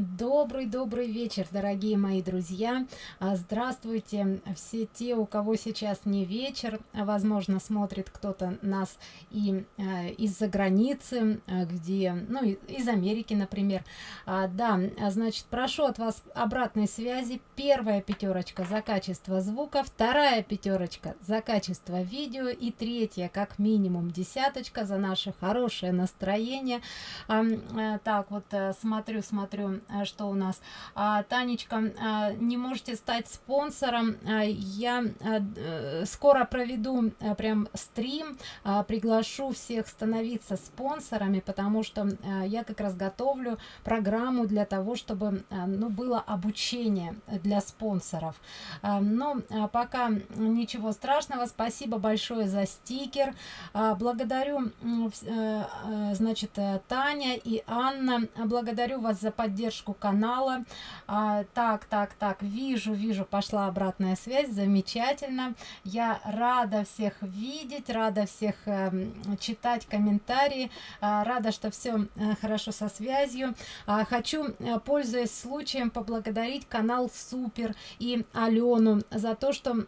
Добрый-добрый вечер, дорогие мои друзья. А, здравствуйте все те, у кого сейчас не вечер. Возможно, смотрит кто-то нас и э, из-за границы, э, где, ну, из Америки, например. А, да, значит, прошу от вас обратной связи. Первая пятерочка за качество звука, вторая пятерочка за качество видео и третья, как минимум, десяточка за наше хорошее настроение. А, э, так, вот смотрю, смотрю а, что у нас. А, танечка а, не можете стать спонсором. А, я а, э, скоро проведу а, прям стрим а, приглашу всех становиться спонсорами потому что а, я как раз готовлю программу для того чтобы а, ну было обучение для спонсоров. А, но а, пока ничего страшного. Спасибо большое за стикер. А, благодарю а, значит таня и анна. Благодарю вас за поддержку поддержку канала. А, так так так вижу вижу пошла обратная связь замечательно. Я рада всех видеть рада всех э, читать комментарии а, рада что все э, хорошо со связью. А, хочу э, пользуясь случаем поблагодарить канал супер и алену за то что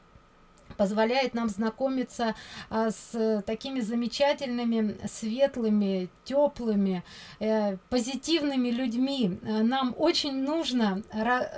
позволяет нам знакомиться а, с такими замечательными светлыми теплыми э, позитивными людьми. Нам очень нужно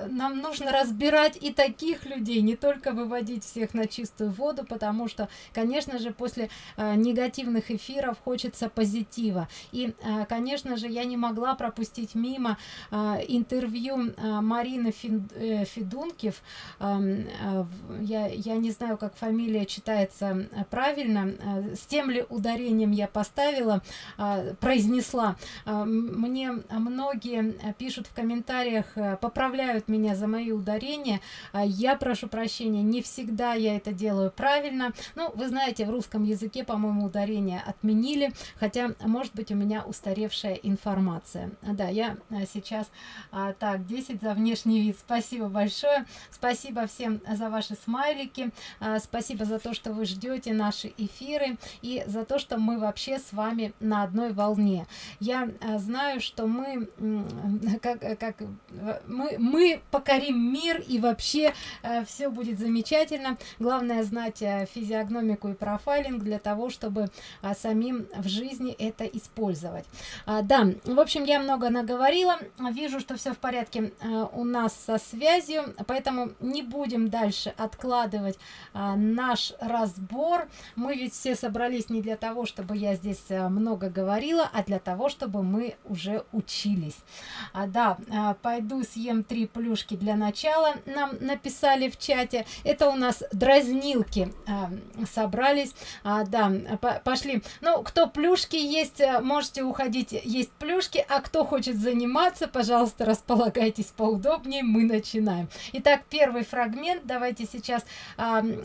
нам нужно разбирать и таких людей не только выводить всех на чистую воду потому что конечно же после э, негативных эфиров хочется позитива. И э, конечно же я не могла пропустить мимо э, интервью э, марины э, федункив. Э, э, я я не знаю как фамилия читается э, правильно э, с тем ли ударением я поставила э, произнесла. Мне многие пишут в комментариях поправляют меня за мои ударения я прошу прощения не всегда я это делаю правильно. Ну вы знаете в русском языке по моему ударение отменили хотя может быть у меня устаревшая информация. Да я сейчас так 10 за внешний вид спасибо большое. Спасибо всем за ваши смайлики спасибо за то что вы ждете наши эфиры и за то что мы вообще с вами на одной волне. Я а, знаю что мы как как мы мы покорим мир и вообще а, все будет замечательно. Главное знать а, физиогномику и профайлинг для того чтобы а, самим в жизни это использовать. А, да в общем я много наговорила. Вижу что все в порядке а, у нас со связью поэтому не будем дальше откладывать а, наш разбор. Мы ведь все собрались не для того чтобы я здесь а, много говорила а для того чтобы мы уже учились. А, да а, пойду съем три плюшки для начала нам написали в чате. Это у нас дразнилки а, собрались. А, да по пошли. Ну кто плюшки есть а, можете уходить. Есть плюшки а кто хочет заниматься пожалуйста располагайтесь поудобнее мы начинаем. Итак первый фрагмент. Давайте сейчас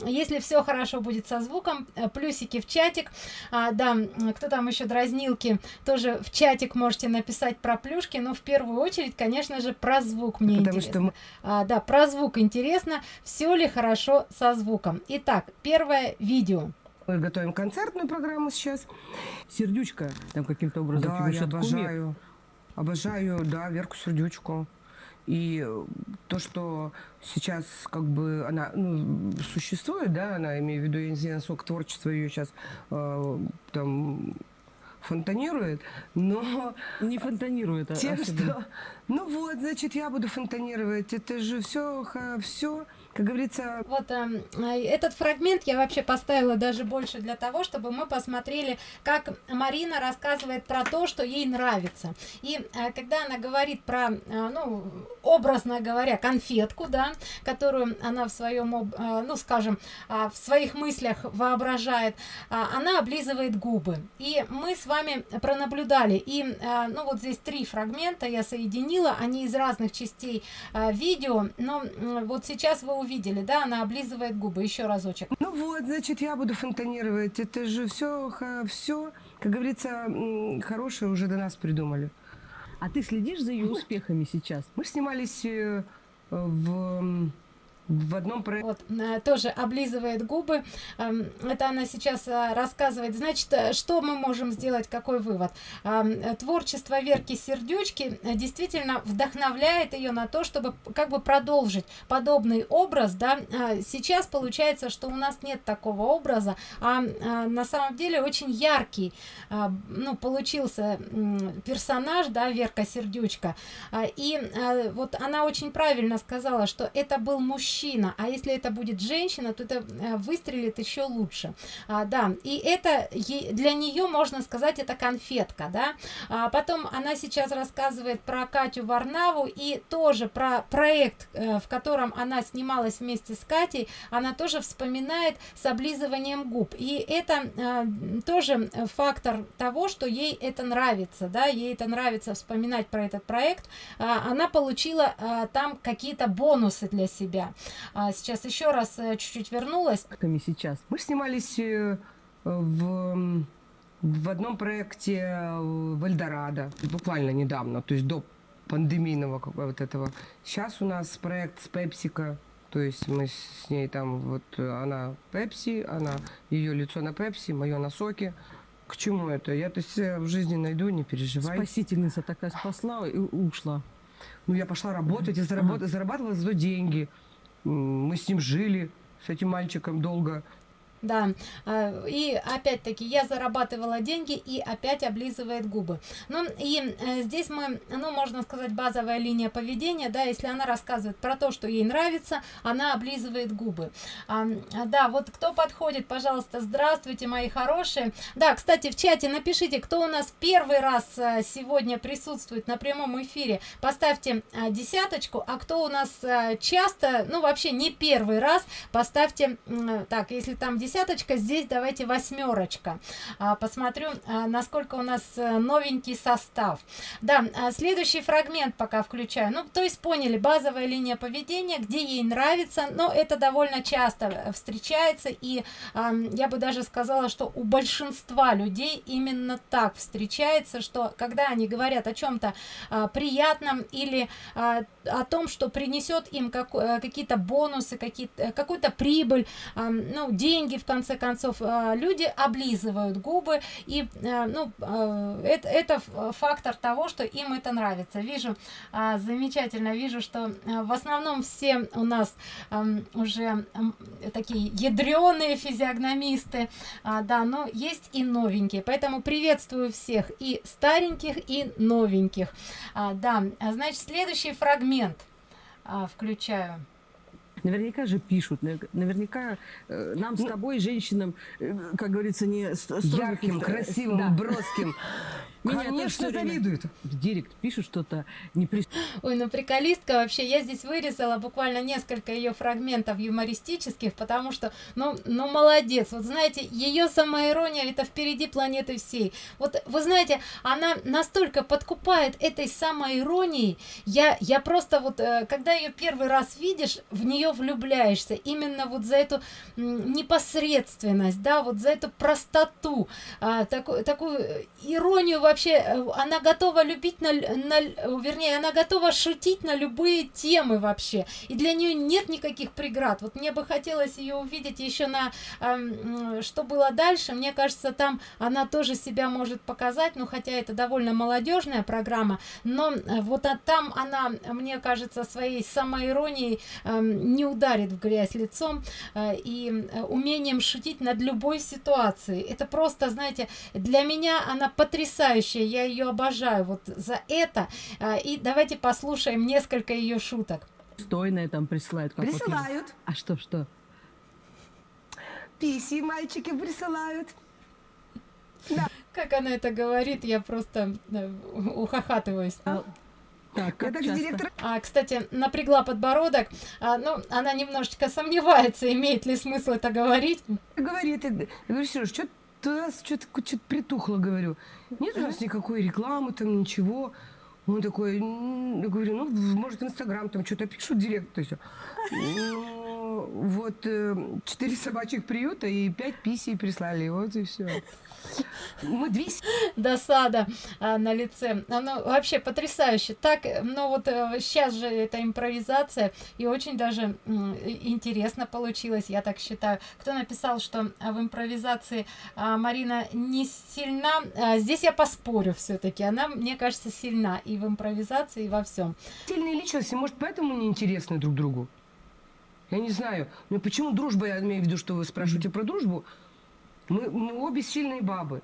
если все хорошо будет со звуком э, плюсики в чатик. А, да кто там еще дразнилки тоже в чатик можете написать про плюшки но в первую очередь конечно же про звук мне Потому интересно. что мы... а, да про звук интересно все ли хорошо со звуком. Итак первое видео. Мы готовим концертную программу сейчас. Сердючка там каким-то образом да, я обожаю. Обожаю да верку сердючку и то, что сейчас как бы она ну, существует, да, она, имею в виду, я не знаю, насколько творчество ее сейчас э, там фонтанирует, но... Не фонтанирует, а тем, что... Ну вот, значит, я буду фонтанировать. Это же все, все как говорится... Вот э, этот фрагмент я вообще поставила даже больше для того, чтобы мы посмотрели, как Марина рассказывает про то, что ей нравится. И э, когда она говорит про, э, ну, образно говоря, конфетку, да, которую она в своем, э, ну, скажем, э, в своих мыслях воображает, э, она облизывает губы. И мы с вами пронаблюдали. И, э, ну, вот здесь три фрагмента я соединила, они из разных частей э, видео, но э, вот сейчас вы увидели, да, она облизывает губы. Еще разочек. Ну вот, значит, я буду фонтанировать. Это же все, все, как говорится, хорошее уже до нас придумали. А ты следишь за ее успехами сейчас? Мы снимались э, в в одном проекте. Вот, э, тоже облизывает губы. Эм, это она сейчас э, рассказывает. Значит, э, что мы можем сделать, какой вывод? Эм, творчество Верки Сердючки действительно вдохновляет ее на то, чтобы как бы продолжить подобный образ, да. Сейчас получается, что у нас нет такого образа, а на самом деле очень яркий, ну, получился персонаж, да, Верка Сердючка. И вот она очень правильно сказала, что это был мужчина, мужчина, а если это будет женщина, то это э, выстрелит еще лучше. А, да, и это для нее можно сказать это конфетка, да. А потом она сейчас рассказывает про Катю Варнаву и тоже про проект, э, в котором она снималась вместе с Катей, она тоже вспоминает с облизыванием губ. И это э, тоже фактор того, что ей это нравится, да, ей это нравится вспоминать про этот проект. А, она получила там какие-то бонусы для себя. А сейчас еще раз э, чуть-чуть вернулась. Сейчас. Мы снимались э, в, в одном проекте э, в Эльдорадо, буквально недавно, то есть до пандемийного вот этого. Сейчас у нас проект с Пепсика, то есть мы с ней там, вот она Пепси, она, ее лицо на Пепси, мое на соке. К чему это? Я-то себя в жизни найду, не переживай. Спасительница такая спасла и ушла. Ну, я пошла работать, я зарабатывала, зарабатывала за деньги мы с ним жили, с этим мальчиком долго. Да, а, и опять-таки я зарабатывала деньги и опять облизывает губы. Ну и э, здесь мы, ну можно сказать, базовая линия поведения, да, если она рассказывает про то, что ей нравится, она облизывает губы. А, да, вот кто подходит, пожалуйста, здравствуйте, мои хорошие. Да, кстати, в чате напишите, кто у нас первый раз э, сегодня присутствует на прямом эфире, поставьте э, десяточку, а кто у нас часто, ну вообще не первый раз, поставьте, так, если там десяточка, десяточка, здесь давайте восьмерочка. А, посмотрю, а, насколько у нас э, новенький состав. Да, а, следующий фрагмент пока включаю. Ну, то есть поняли, базовая линия поведения, где ей нравится, но это довольно часто э, встречается, и я бы даже сказала, что у большинства людей именно так встречается, что когда они говорят о чем-то приятном или о том, что принесет им как, э, какие-то бонусы, какие-то, какую-то прибыль, ну, деньги в конце концов, э, люди облизывают губы, и, э, ну, это, это фактор того, что им это нравится. Вижу, замечательно, вижу, что в основном все у нас уже такие ядреные физиогномисты, да, но есть и новенькие, поэтому приветствую всех и стареньких, и новеньких. Да, значит, следующий фрагмент включаю. Наверняка же пишут, наверняка э, нам с ну, тобой, женщинам, э, как говорится, не ярким, красивым, да. броским. Меня Конечно, завидуют. Директ пишет что-то не при... Ой, ну приколистка вообще. Я здесь вырезала буквально несколько ее фрагментов юмористических, потому что, ну, ну молодец. Вот знаете, ее самоирония это впереди планеты всей. Вот вы знаете, она настолько подкупает этой самоиронией. Я, я просто вот, э, когда ее первый раз видишь, в нее влюбляешься. Именно вот за эту непосредственность, да, вот за эту простоту, а, такую, такую иронию вообще, э, она готова любить, на, на, вернее, она готова шутить на любые темы вообще. И для нее нет никаких преград. Вот мне бы хотелось ее увидеть еще на, э, что было дальше. Мне кажется, там она тоже себя может показать, ну, хотя это довольно молодежная программа, но э, вот а там она, мне кажется, своей самоиронией э, не ударит в грязь лицом э, и э, умением шутить над любой ситуацией. Это просто, знаете, для меня она потрясающая потрясающая, я ее обожаю вот за это. А, и давайте послушаем несколько ее шуток. Стойные там присылают. Как присылают. Вот, а что, что? Писи мальчики присылают. Да. Как она это говорит, я просто э, ухахатываюсь. А, так, как это часто? директор... А, кстати, напрягла подбородок. А, ну, она немножечко сомневается, имеет ли смысл это говорить. Говорит, я говорю, Сереж, что у нас что-то что притухло, говорю. Нет у нас никакой рекламы, там ничего. Он такой, я говорю, ну, может, Инстаграм там что-то пишут, директ, то все. Ну, вот э, четыре собачьих приюта и пять писей прислали, вот и все. Мы 200... Досада а, на лице. Оно вообще потрясающе. Так, ну вот сейчас же это импровизация, и очень даже интересно получилось, я так считаю. Кто написал, что в импровизации а, Марина не сильна? А, здесь я поспорю все-таки. Она, мне кажется, сильна и в импровизации, и во всем. Сильные личности, может, поэтому не интересны друг другу? Я не знаю. Но почему дружба, я имею в виду, что вы спрашиваете про дружбу, мы, мы обе сильные бабы.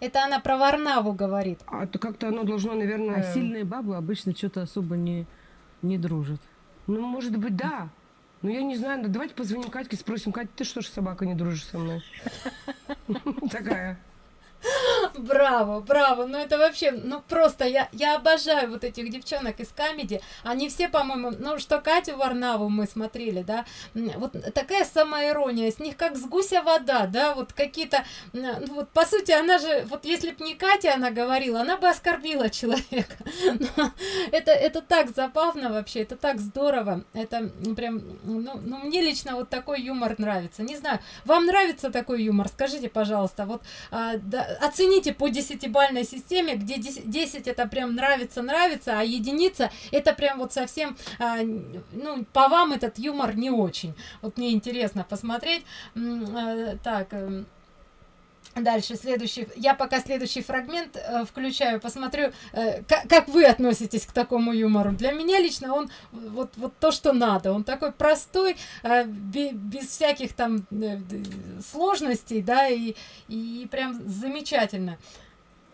Это она про Варнаву говорит. А то как-то оно должно, наверное... А сильные бабы обычно что-то особо не, не дружат. Ну, может быть, да. Ну, я не знаю. Давайте позвоним Катьке, спросим. Катя, ты что ж, собака, не дружишь со мной? Такая. Браво, браво. Ну это вообще, ну просто я, я обожаю вот этих девчонок из комедии. Они все, по-моему, ну что Катю Варнаву мы смотрели, да, вот такая самоирония, с них как с гуся вода, да, вот какие-то, ну вот по сути она же, вот если бы не Катя она говорила, она бы оскорбила человека. Но это, это так забавно вообще, это так здорово, это прям, ну, ну мне лично вот такой юмор нравится. Не знаю, вам нравится такой юмор? Скажите, пожалуйста, вот а, да, оцените по десятибальной системе, где 10, это прям нравится, нравится, а единица это прям вот совсем, а, ну, по вам этот юмор не очень. Вот мне интересно посмотреть. А, так, эм, Дальше, следующий, я пока следующий фрагмент э, включаю, посмотрю, э, как, как вы относитесь к такому юмору. Для меня лично он вот, вот то, что надо. Он такой простой, э, без, всяких там э, сложностей, да, и, и прям замечательно.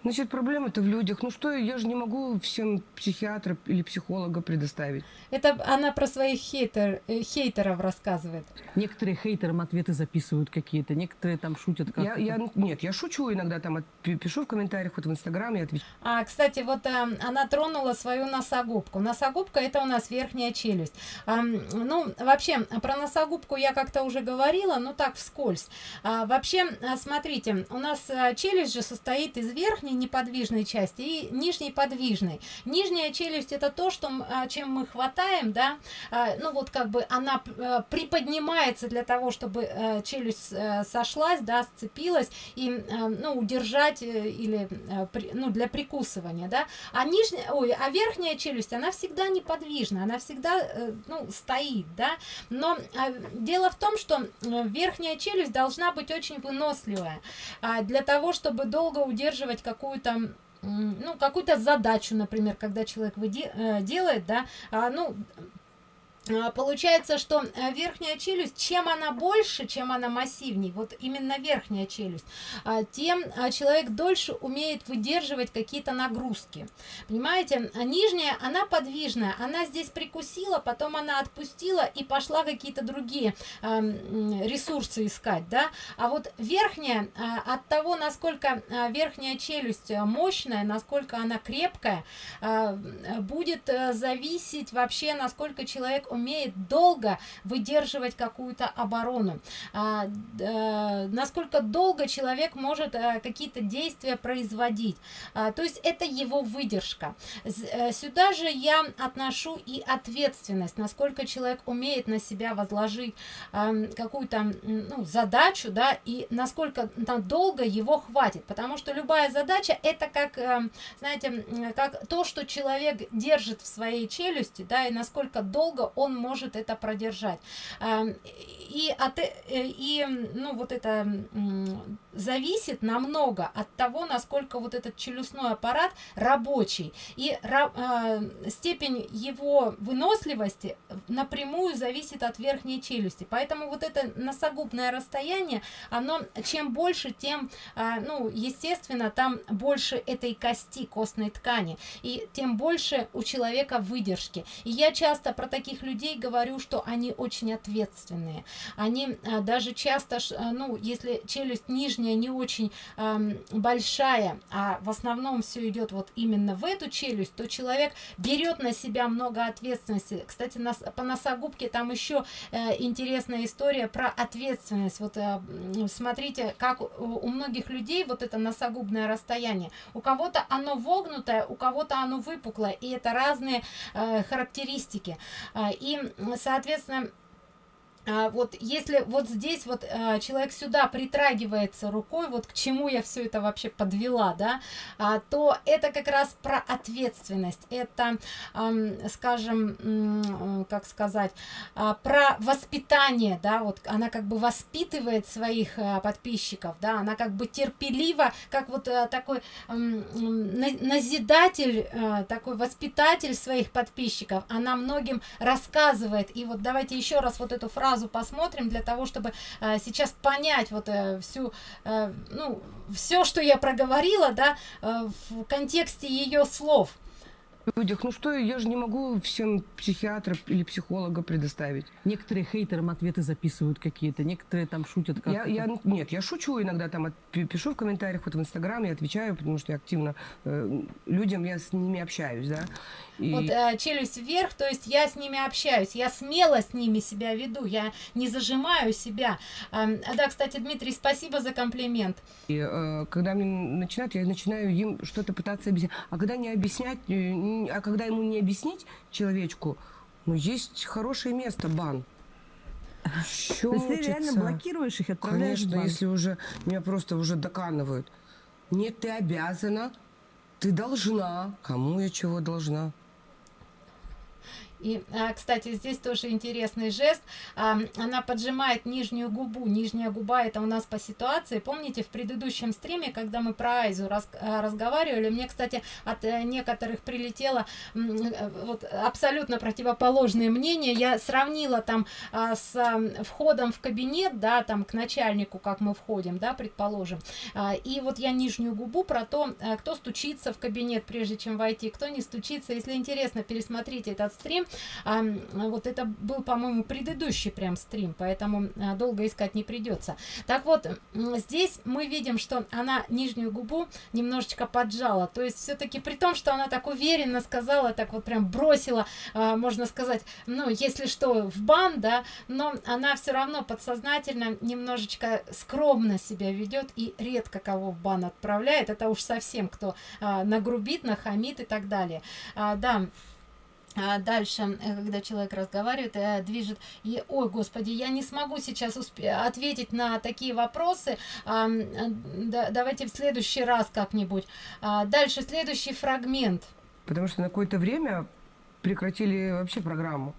Значит, проблема-то в людях. Ну что, я же не могу всем психиатра или психолога предоставить. Это она про своих хейтер, э, хейтеров рассказывает. Некоторые хейтерам ответы записывают какие-то, некоторые там шутят как я, я, Нет, я шучу иногда, там пишу в комментариях, вот в Инстаграме отвечаю. А, кстати, вот а, она тронула свою носогубку. Носогубка это у нас верхняя челюсть. А, ну, вообще, про носогубку я как-то уже говорила, но так вскользь. А, вообще, смотрите, у нас челюсть же состоит из верхней неподвижной части и нижней подвижной. Нижняя челюсть это то, что, а, чем мы хватаем, да, а, ну вот как бы она а, приподнимается для того, чтобы э, челюсть э, сошлась, да, сцепилась и, ну, удержать э, или, ну, для прикусывания, да, а нижняя, ой, а верхняя челюсть, она всегда неподвижна, она всегда, ну, стоит, да, но дело в том, что верхняя челюсть должна быть очень выносливая для того, чтобы долго удерживать какую какую-то ну, какую-то задачу, например, когда человек э, делает, да, а, ну, получается, что э, верхняя челюсть, чем она больше, чем она массивней, вот именно верхняя челюсть, а, тем а, человек дольше умеет выдерживать какие-то нагрузки. Понимаете, а нижняя, она подвижная, она здесь прикусила, потом она отпустила и пошла какие-то другие ресурсы искать, да, а вот верхняя, от того, насколько верхняя челюсть мощная, насколько она крепкая, будет э, зависеть вообще, насколько человек умеет долго выдерживать какую-то оборону, а, а, насколько долго человек может а, какие-то действия производить. А, то есть это его выдержка. Э, сюда же я отношу и ответственность, насколько человек умеет на себя возложить а, какую-то ну, задачу, да, и насколько долго его хватит. Потому что любая задача это как, знаете, как то, что человек держит в своей челюсти, да, и насколько долго он он может это продержать. И, от, э, и ну, вот это зависит намного от того, насколько вот этот челюстной аппарат рабочий. И а, степень его выносливости напрямую зависит от верхней челюсти. Поэтому вот это носогубное расстояние, оно чем больше, тем, а, ну, естественно, там больше этой кости, костной ткани. И тем больше у человека выдержки. И я часто про таких людей людей говорю, что они очень ответственные. Они а, даже часто, а, ну, если челюсть нижняя не очень а, большая, а в основном все идет вот именно в эту челюсть, то человек берет на себя много ответственности. Кстати, нас, по носогубке там еще э, интересная история про ответственность. Вот э, смотрите, как у, у многих людей вот это носогубное расстояние. У кого-то оно вогнутое, у кого-то оно выпуклое, и это разные э, характеристики. Э, и соответственно а, вот если вот здесь вот а, человек сюда притрагивается рукой, вот к чему я все это вообще подвела, да, а, то это как раз про ответственность, это, а, скажем, как сказать, а, про воспитание, да, вот она как бы воспитывает своих а, подписчиков, да, она как бы терпеливо, как вот а, такой а, назидатель, а, такой воспитатель своих подписчиков, она многим рассказывает, и вот давайте еще раз вот эту фразу фразу посмотрим для того, чтобы э, сейчас понять вот э, всю, э, ну, все, что я проговорила, да, э, в контексте ее слов людях. Ну что, я же не могу всем психиатра или психолога предоставить. Некоторые хейтерам ответы записывают какие-то, некоторые там шутят как я, я, Нет, я шучу иногда, там от, пишу в комментариях, вот в Инстаграме, отвечаю, потому что я активно э, людям, я с ними общаюсь, да. И... Вот э, челюсть вверх, то есть я с ними общаюсь, я смело с ними себя веду, я не зажимаю себя. Э, да, кстати, Дмитрий, спасибо за комплимент. И э, когда мне начинают, я начинаю им что-то пытаться объяснять. А когда не объяснять, э, а когда ему не объяснить человечку, ну, есть хорошее место, бан. Щелчится. То есть ты реально блокируешь их, отправляешь Конечно, если уже меня просто уже доканывают. Нет, ты обязана, ты должна. Кому я чего должна? И, а, кстати, здесь тоже интересный жест. А, она поджимает нижнюю губу. Нижняя губа это у нас по ситуации. Помните, в предыдущем стриме, когда мы про Айзу раз, а, разговаривали, мне, кстати, от э, некоторых прилетело э, вот, абсолютно противоположные мнения. Я сравнила там с входом в кабинет, да, там к начальнику, как мы входим, да, предположим. И вот я нижнюю губу про то, кто стучится в кабинет, прежде чем войти, кто не стучится. Если интересно, пересмотрите этот стрим а, вот это был, по-моему, предыдущий прям стрим, поэтому а, долго искать не придется. Так вот, здесь мы видим, что она нижнюю губу немножечко поджала, то есть все-таки при том, что она так уверенно сказала, так вот прям бросила, а, можно сказать, ну, если что, в бан, да, но она все равно подсознательно немножечко скромно себя ведет и редко кого в бан отправляет, это уж совсем кто а, нагрубит, нахамит и так далее. А, да, дальше, э, когда человек разговаривает, э, движет, и, ой, господи, я не смогу сейчас ответить на такие вопросы, а, да, давайте в следующий раз как-нибудь. А, дальше, следующий фрагмент. Потому что на какое-то время прекратили вообще программу.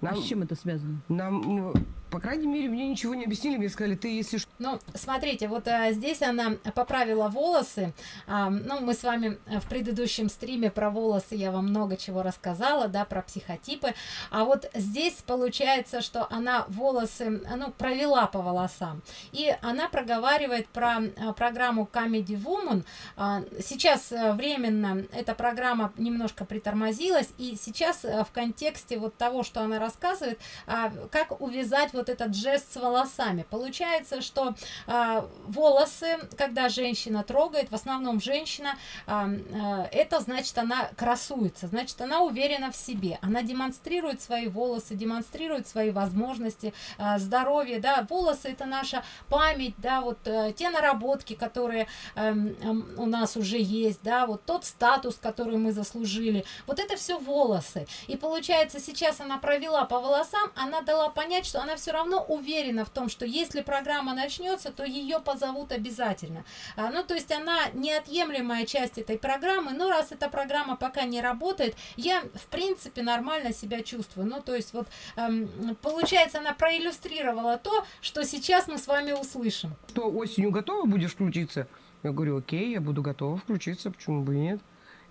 Нам, а с чем это связано? Нам, ну, по крайней мере, мне ничего не объяснили, мне сказали, ты если что... Ну, смотрите, вот а, здесь она поправила волосы, а, ну, мы с вами в предыдущем стриме про волосы, я вам много чего рассказала, да, про психотипы, а вот здесь получается, что она волосы, ну, провела по волосам, и она проговаривает про а, программу Comedy Woman, а, сейчас временно эта программа немножко притормозилась, и сейчас в контексте вот того, что она рассказывает, а, как увязать вот этот жест с волосами. Получается, что э, волосы, когда женщина трогает, в основном женщина, э, э, это значит она красуется, значит она уверена в себе, она демонстрирует свои волосы, демонстрирует свои возможности, э, здоровье, да, волосы это наша память, да, вот э, те наработки, которые э, э, у нас уже есть, да, вот тот статус, который мы заслужили, вот это все волосы. И получается, сейчас она провела по волосам, она дала понять, что она все все равно уверена в том, что если программа начнется, то ее позовут обязательно. А, ну, то есть она неотъемлемая часть этой программы, но раз эта программа пока не работает, я, в принципе, нормально себя чувствую. Ну, то есть вот, эм, получается, она проиллюстрировала то, что сейчас мы с вами услышим. Что осенью готова будешь включиться? Я говорю, окей, я буду готова включиться, почему бы и нет.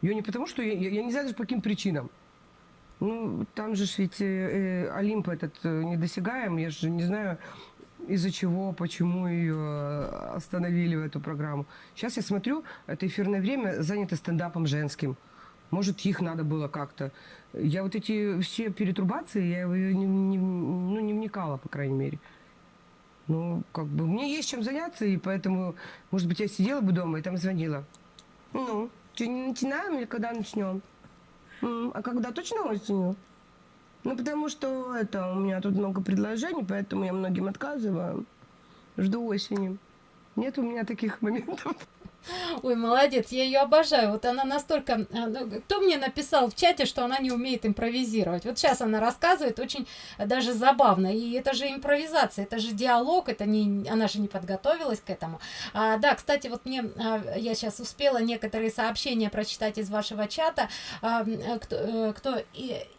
Ее не потому, что я, я, я не знаю по каким причинам. Ну, там же ведь э, э, Олимп этот э, недосягаем. Я же не знаю, из-за чего, почему ее э, остановили в эту программу. Сейчас я смотрю, это эфирное время занято стендапом женским. Может, их надо было как-то. Я вот эти все перетрубации, я не, не, ну, не вникала, по крайней мере. Ну, как бы, мне есть чем заняться, и поэтому, может быть, я сидела бы дома и там звонила. Ну, что, не начинаем или когда начнем? А когда точно осенью? Ну, потому что это, у меня тут много предложений, поэтому я многим отказываю. Жду осени. Нет у меня таких моментов. Ой, молодец, я ее обожаю. Вот она настолько... А, ну, кто мне написал в чате, что она не умеет импровизировать? Вот сейчас она рассказывает очень даже забавно. И это же импровизация, это же диалог, это не... Она же не подготовилась к этому. А, да, кстати, вот мне... А, я сейчас успела некоторые сообщения прочитать из вашего чата. А, кто, э, кто...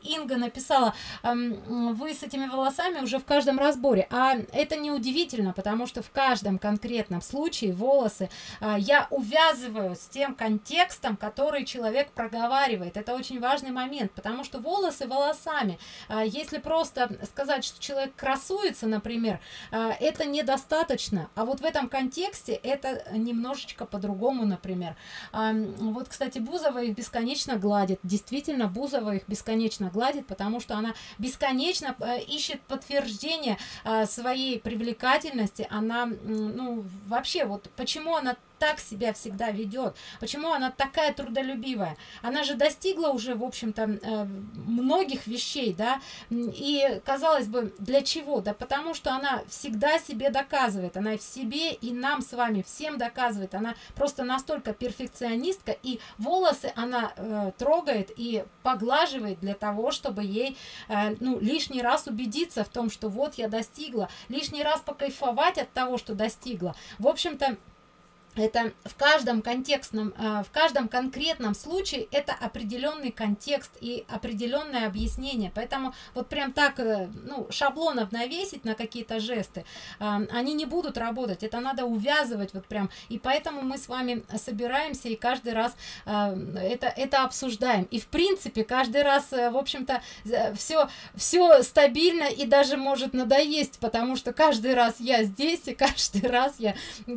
Инга написала, вы с этими волосами уже в каждом разборе. А это не удивительно, потому что в каждом конкретном случае волосы я увязываю с тем контекстом, который человек проговаривает. Это очень важный момент, потому что волосы волосами. А, если просто сказать, что человек красуется, например, а, это недостаточно. А вот в этом контексте это немножечко по-другому, например. А, вот, кстати, Бузова их бесконечно гладит. Действительно, Бузова их бесконечно гладит, потому что она бесконечно ищет подтверждение своей привлекательности. Она, ну, вообще, вот почему она так себя всегда ведет? Почему она такая трудолюбивая? Она же достигла уже, в общем-то, э, многих вещей, да, и, казалось бы, для чего? Да потому что она всегда себе доказывает, она в себе и нам с вами всем доказывает, она просто настолько перфекционистка, и волосы она э, трогает и поглаживает для того, чтобы ей, э, ну, лишний раз убедиться в том, что вот я достигла, лишний раз покайфовать от того, что достигла. В общем-то, это в каждом контекстном, э, в каждом конкретном случае это определенный контекст и определенное объяснение. Поэтому вот прям так, э, ну, шаблонов навесить на какие-то жесты, э, они не будут работать. Это надо увязывать вот прям. И поэтому мы с вами собираемся и каждый раз это, это обсуждаем. И в принципе каждый раз, в общем-то, все, все стабильно и даже может надоесть, потому что каждый раз я здесь и каждый раз я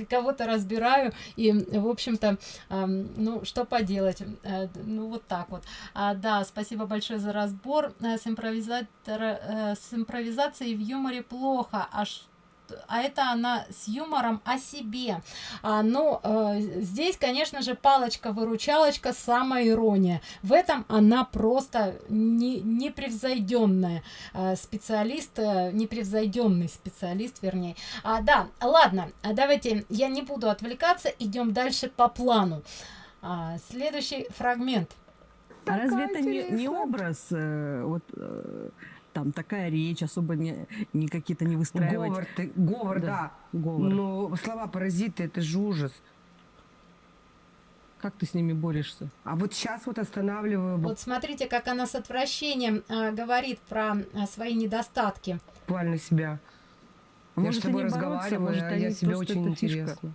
кого-то разбираю и, в общем-то, ну, что поделать, э, ну, вот так вот. А, да, спасибо большое за разбор. Э, с, импровизатора, э, с импровизацией в юморе плохо, аж а это она с юмором о себе. А, ну, э, здесь, конечно же, палочка-выручалочка, самая ирония. В этом она просто не, непревзойденная э, специалист, э, непревзойденный специалист, вернее. А, да, ладно, давайте, я не буду отвлекаться, идем дальше по плану. А, следующий фрагмент. А разве это не, не образ э, вот э, там такая речь, особо не, не какие-то не выстраивать. Говор, ты, говор да. да. Говор. Но слова паразиты, это же ужас. Как ты с ними борешься? А вот сейчас вот останавливаю. Вот смотрите, как она с отвращением э, говорит про э, свои недостатки. Буквально себя. А я может, с тобой разговариваю, может, а я себе очень интересно. Фишка.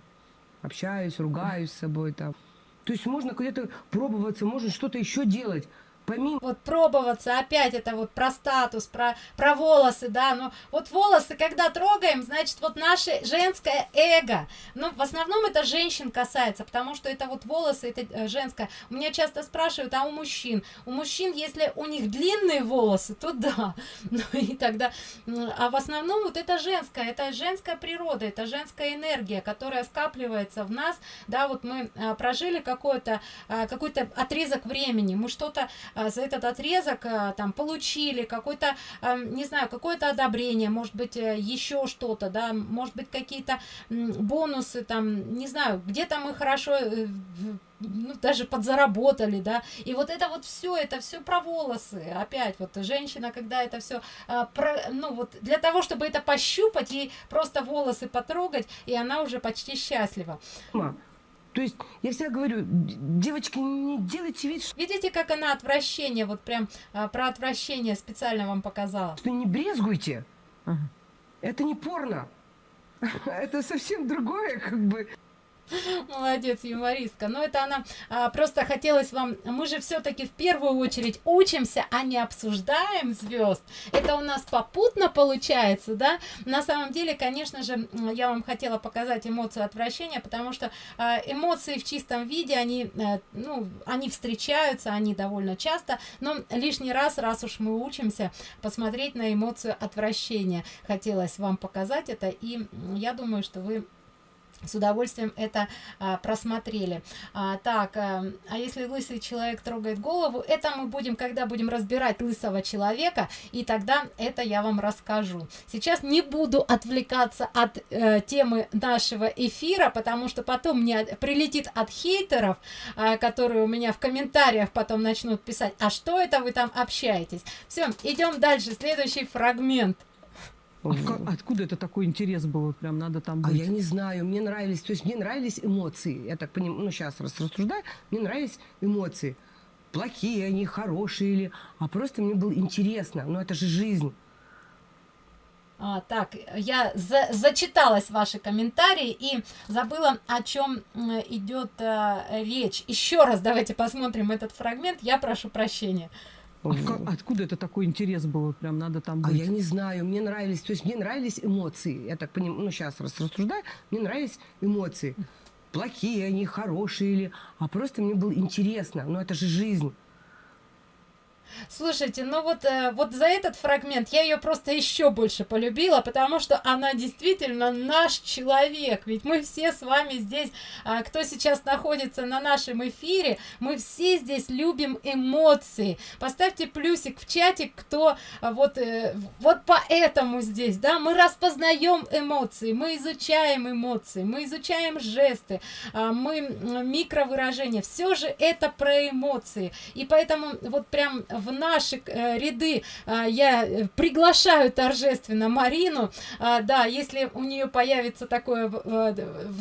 Общаюсь, ругаюсь с собой там. То есть можно где-то пробоваться, можно что-то еще делать помимо вот пробоваться опять это вот про статус про про волосы да но вот волосы когда трогаем значит вот наше женское эго. Ну в основном это женщин касается потому что это вот волосы это э, женское. У меня часто спрашивают а у мужчин? У мужчин если у них длинные волосы то да. Ну и тогда а в основном вот это женское это женская природа это женская энергия которая скапливается в нас. Да вот мы а, прожили какой-то а, какой-то отрезок времени мы что-то за этот отрезок а, там получили какой-то а, не знаю какое-то одобрение может быть э, еще что-то да может быть какие-то бонусы там не знаю где-то мы хорошо э, ну, даже подзаработали, да, и вот это вот все, это все про волосы, опять, вот женщина, когда это все, а, про, ну, вот для того, чтобы это пощупать, ей просто волосы потрогать, и она уже почти счастлива. То есть я всегда говорю, девочки, не делайте вид, что... Видите, как она отвращение, вот прям а, про отвращение специально вам показала. Что не брезгуйте. Ага. Это не порно. Это совсем другое, как бы. Молодец, юмористка. Но это она а, просто хотелось вам... Мы же все-таки в первую очередь учимся, а не обсуждаем звезд. Это у нас попутно получается, да? На самом деле, конечно же, я вам хотела показать эмоцию отвращения, потому что а, эмоции в чистом виде, они, а, ну, они встречаются, они довольно часто, но лишний раз, раз уж мы учимся, посмотреть на эмоцию отвращения. Хотелось вам показать это, и я думаю, что вы с удовольствием это а, просмотрели. А, так а, а если лысый человек трогает голову это мы будем когда будем разбирать лысого человека и тогда это я вам расскажу. Сейчас не буду отвлекаться от э, темы нашего эфира потому что потом мне прилетит от хейтеров э, которые у меня в комментариях потом начнут писать а что это вы там общаетесь? Все идем дальше следующий фрагмент а откуда это такой интерес был? Прям надо там быть? А я не знаю, мне нравились, то есть мне нравились эмоции. Я так понимаю, ну сейчас рассуждаю, мне нравились эмоции. Плохие они, хорошие или... А просто мне было интересно, ну это же жизнь. А, так, я за, зачиталась ваши комментарии и забыла, о чем идет а, речь. Еще раз давайте посмотрим этот фрагмент. Я прошу прощения. А откуда это такой интерес был? Прям надо там быть? А я не знаю, мне нравились, то есть мне нравились эмоции. Я так понимаю, ну сейчас рассуждаю, мне нравились эмоции. Плохие они, хорошие или... А просто мне было интересно, ну это же жизнь. Слушайте, ну вот, э, вот за этот фрагмент я ее просто еще больше полюбила, потому что она действительно наш человек. Ведь мы все с вами здесь, а, кто сейчас находится на нашем эфире, мы все здесь любим эмоции. Поставьте плюсик в чатик, кто а, вот, э, вот поэтому здесь, да, мы распознаем эмоции, мы изучаем эмоции, мы изучаем жесты, а, мы микровыражения. Все же это про эмоции. И поэтому вот прям в наши э, ряды. Э, я э, приглашаю торжественно Марину, э, да, если у нее появится такое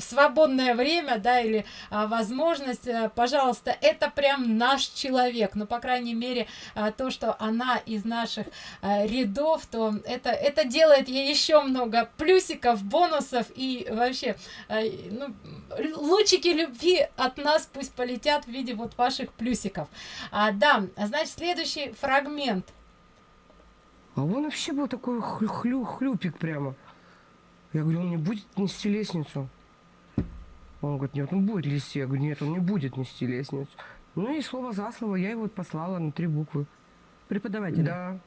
свободное время, да, или э, возможность, э, пожалуйста, это прям наш человек, ну, по крайней мере, то, что она из наших рядов, то это, это делает ей еще много плюсиков, бонусов и вообще, ну, лучики любви от нас пусть полетят в виде вот ваших плюсиков. А, да, значит, следующий фрагмент. А он вообще был такой хлю хлю хлюпик прямо. Я говорю, он не будет нести лестницу. Он говорит, нет, он будет нести. Я говорю, нет, он не будет нести лестницу. Ну и слово за слово я его послала на три буквы. Преподавателя? Да.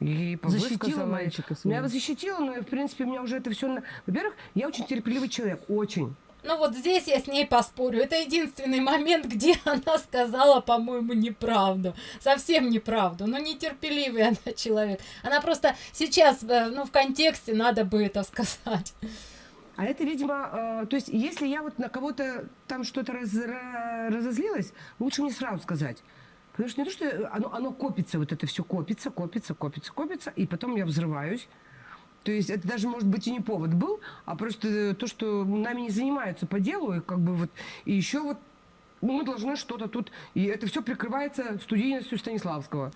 И защитила мальчика своего. Меня защитила, но в принципе у меня уже это все... Во-первых, я очень терпеливый человек, очень. Ну вот здесь я с ней поспорю. Это единственный момент, где она сказала, по-моему, неправду. Совсем неправду. Но нетерпеливый она человек. Она просто сейчас, э, ну, в контексте надо бы это сказать. А это, видимо, э, то есть, если я вот на кого-то там что-то раз, разозлилась, лучше мне сразу сказать. Потому что не то, что оно, оно копится, вот это все копится, копится, копится, копится, и потом я взрываюсь. То есть это даже, может быть, и не повод был, а просто то, что нами не занимаются по делу, и как бы вот, и еще вот мы должны что-то тут, и это все прикрывается студийностью Станиславского.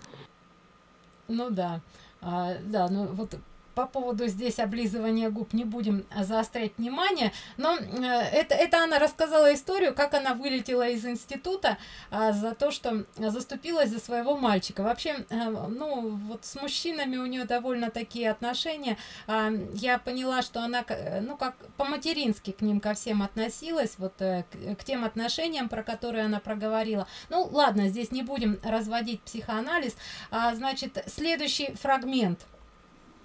Ну да, а, да, ну вот по поводу здесь облизывания губ не будем заострять внимание, но э, это, это она рассказала историю, как она вылетела из института а, за то, что заступилась за своего мальчика. Вообще, а, ну, вот с мужчинами у нее довольно такие отношения. А, я поняла, что она, ну, как по-матерински к ним ко всем относилась, вот к, к тем отношениям, про которые она проговорила. Ну, ладно, здесь не будем разводить психоанализ. А, значит, следующий фрагмент –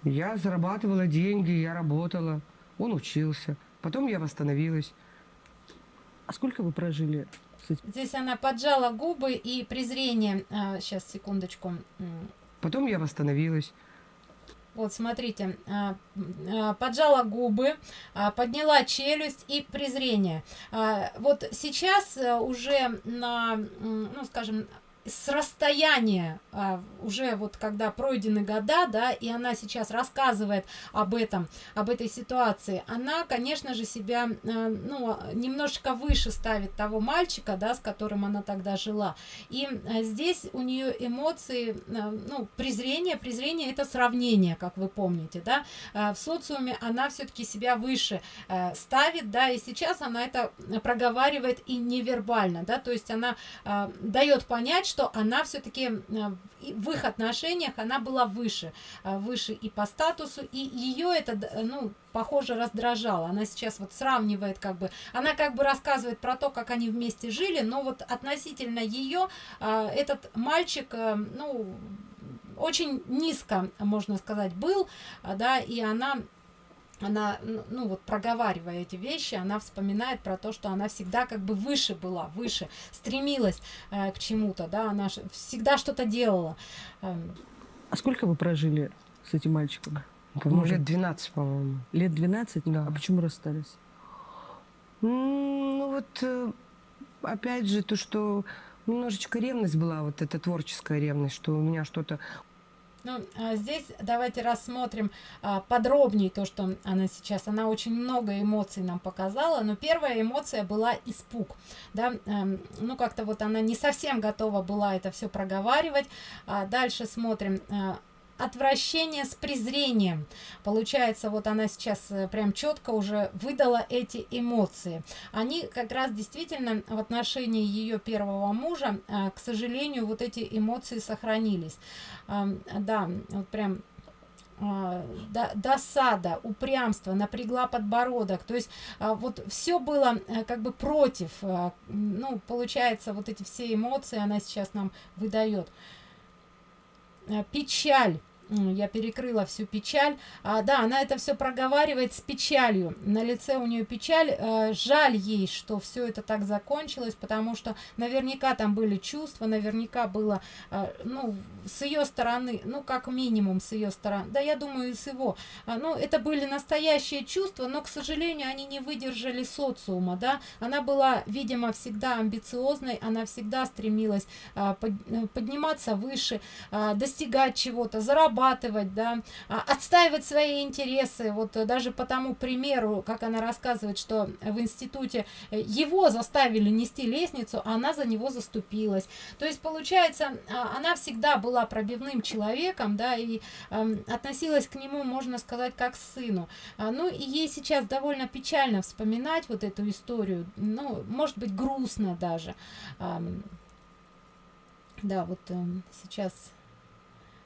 я зарабатывала деньги, я работала, он учился. Потом я восстановилась. А сколько вы прожили? Здесь она поджала губы и презрение. А, сейчас, секундочку. Потом я восстановилась. Вот, смотрите, а, а, поджала губы, а, подняла челюсть и презрение. Вот сейчас э, уже на, ну, скажем, с расстояния а, уже вот когда пройдены года да и она сейчас рассказывает об этом об этой ситуации она конечно же себя а, ну немножечко выше ставит того мальчика да с которым она тогда жила. И а, здесь у нее эмоции ну презрение презрение это сравнение как вы помните да. В социуме она все-таки себя выше ставит да и сейчас она это проговаривает и невербально да. То есть она дает понять что она все-таки э, в их отношениях она была выше, э, выше и по статусу, и ее это, ну, похоже, раздражало. Она сейчас вот сравнивает как бы, она как бы рассказывает про то, как они вместе жили, но вот относительно ее э, этот мальчик, ну, очень низко, можно сказать, был, да, и она она, ну вот проговаривая эти вещи, она вспоминает про то, что она всегда как бы выше была, выше, стремилась э, к чему-то, да, она всегда что-то делала. Эм. А сколько вы прожили с этим мальчиком? По-моему, лет 12, по-моему. Лет 12? Да. А почему расстались? Ну вот, э, опять же, то, что немножечко ревность была, вот эта творческая ревность, что у меня что-то ну, а здесь давайте рассмотрим а, подробнее то, что она сейчас. Она очень много эмоций нам показала, но первая эмоция была испуг. Да? Эм, ну, как-то вот она не совсем готова была это все проговаривать. А дальше смотрим. Отвращение с презрением. Получается, вот она сейчас э, прям четко уже выдала эти эмоции. Они как раз действительно в отношении ее первого мужа, э, к сожалению, вот эти эмоции сохранились. Да, вот прям а, досада, упрямство, напрягла подбородок. То есть а, вот все было э, как бы против. Ну, получается, вот эти все эмоции она сейчас нам выдает. Э, печаль я перекрыла всю печаль. А, да она это все проговаривает с печалью. На лице у нее печаль. А, жаль ей что все это так закончилось потому что наверняка там были чувства наверняка было а, ну с ее стороны ну как минимум с ее стороны. Да я думаю с его. А, ну это были настоящие чувства но к сожалению они не выдержали социума да. Она была видимо всегда амбициозной она всегда стремилась а, под, э, подниматься выше а, достигать чего-то зарабатывать зарабатывать, да, а, отстаивать свои интересы. Вот э, даже по тому примеру, как она рассказывает, что в институте э, его заставили нести лестницу, а она за него заступилась. То есть, получается, а, она всегда была пробивным человеком, да, и э, относилась к нему, можно сказать, как к сыну. А, ну, и ей сейчас довольно печально вспоминать вот эту историю, ну, может быть, грустно даже. Да, вот э, сейчас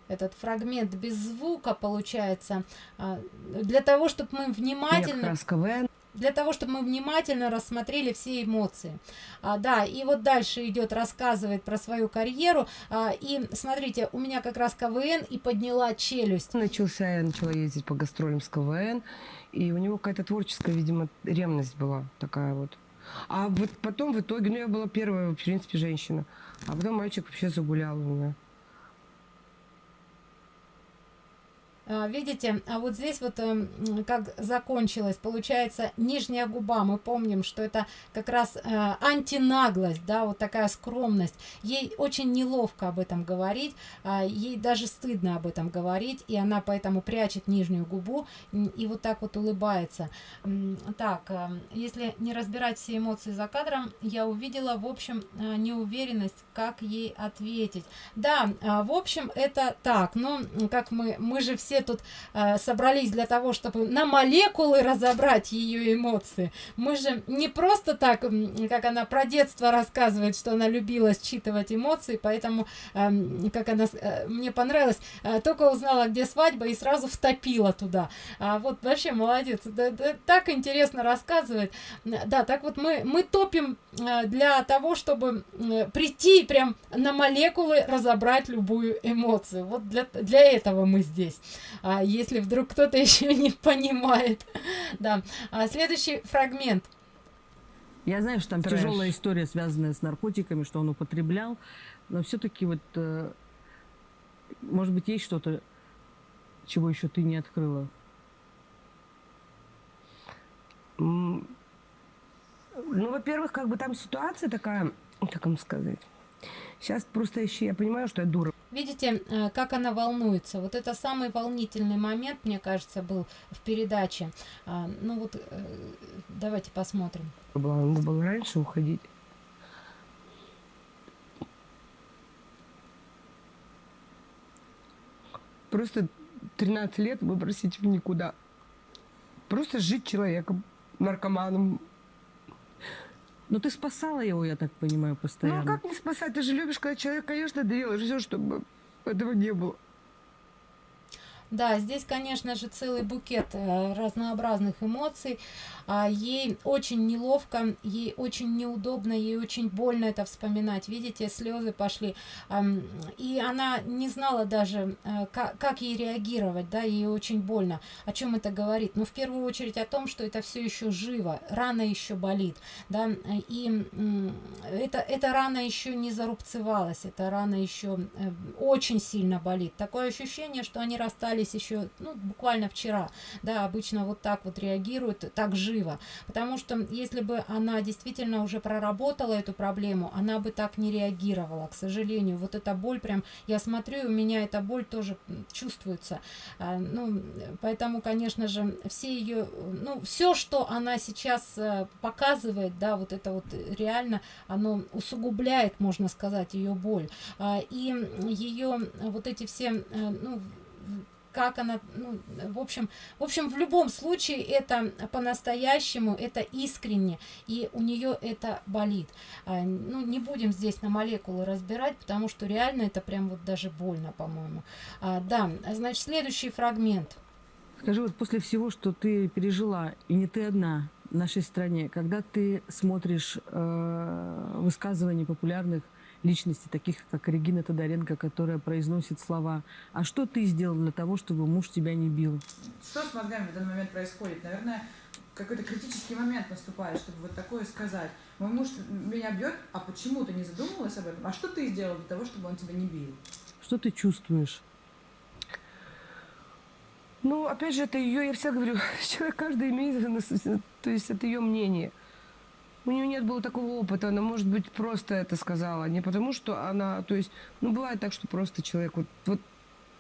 этот фрагмент без звука получается. А, для того чтобы мы внимательно для того чтобы мы внимательно рассмотрели все эмоции. А, да и вот дальше идет рассказывает про свою карьеру. А, и смотрите у меня как раз квн и подняла челюсть. Начался я начала ездить по гастролям с квн и у него какая-то творческая видимо ревность была такая вот. А вот потом в итоге ну я была первая в принципе женщина. А потом мальчик вообще загулял у меня А, видите, а вот здесь вот эм, как закончилось, получается, нижняя губа. Мы помним, что это как раз э, антинаглость, да, вот такая скромность. Ей очень неловко об этом говорить, а, ей даже стыдно об этом говорить, и она поэтому прячет нижнюю губу и вот так вот улыбается. Так, э, если не разбирать все эмоции за кадром, я увидела, в общем, э, неуверенность, как ей ответить. Да, в общем, это так, но как мы, мы же все тут э, собрались для того, чтобы на молекулы разобрать ее эмоции. Мы же не просто так, как она про детство рассказывает, что она любила считывать эмоции, поэтому, э, как она, э, мне понравилось, э, только узнала, где свадьба, и сразу втопила туда. А вот вообще молодец, да, да, так интересно рассказывает. Да, так вот мы, мы топим э, для того, чтобы э, прийти прям на молекулы разобрать любую эмоцию. Вот для, для этого мы здесь а, если вдруг кто-то еще не понимает. Да. А, следующий фрагмент. Я знаю, что там Трэш. тяжелая история, связанная с наркотиками, что он употреблял, но все-таки вот, э, может быть, есть что-то, чего еще ты не открыла? Ну, во-первых, как бы там ситуация такая, как вам сказать, сейчас просто еще я понимаю, что я дура. Видите, э, как она волнуется. Вот это самый волнительный момент, мне кажется, был в передаче. А, ну вот, э, давайте посмотрим. Надо было раньше уходить. Просто 13 лет выбросить в никуда. Просто жить человеком, наркоманом. Ну ты спасала его, я так понимаю, постоянно. Ну а как не спасать? Ты же любишь, когда человек, конечно, делаешь все, чтобы этого не было. Да, здесь, конечно же, целый букет э, разнообразных эмоций. А, ей очень неловко, ей очень неудобно, ей очень больно это вспоминать. Видите, слезы пошли. И она не знала даже, э, как, ей реагировать, да, ей очень больно. О чем это говорит? Ну, в первую очередь о том, что это все еще живо, рана еще болит, да, и это, эта рана еще не зарубцевалась, эта рана еще э, очень сильно болит. Такое ощущение, что они расстались еще, ну, буквально вчера, да, обычно вот так вот реагируют, так живо, потому что если бы она действительно уже проработала эту проблему, она бы так не реагировала, к сожалению. Вот эта боль прям, я смотрю, у меня эта боль тоже чувствуется. А, ну, поэтому, конечно же, все ее, ну, все, что она сейчас э, показывает, да, вот это вот реально, оно усугубляет, можно сказать, ее боль. А, и ее вот эти все, э, ну, как она, ну, в общем, в общем, в любом случае это по-настоящему, это искренне, и у нее это болит. А, ну, не будем здесь на молекулы разбирать, потому что реально это прям вот даже больно, по-моему. А, да, значит, следующий фрагмент. Скажи, вот после всего, что ты пережила, и не ты одна в нашей стране, когда ты смотришь э, высказывания популярных личности, таких как Регина Тодоренко, которая произносит слова «А что ты сделал для того, чтобы муж тебя не бил?» Что с мозгами в данный момент происходит? Наверное, какой-то критический момент наступает, чтобы вот такое сказать. Мой муж меня бьет, а почему ты не задумывалась об этом? А что ты сделал для того, чтобы он тебя не бил? Что ты чувствуешь? Ну, опять же, это ее, я всегда говорю, человек каждый имеет, то есть это ее мнение. У нее нет было такого опыта, она, может быть, просто это сказала. Не потому, что она, то есть, ну, бывает так, что просто человек вот, вот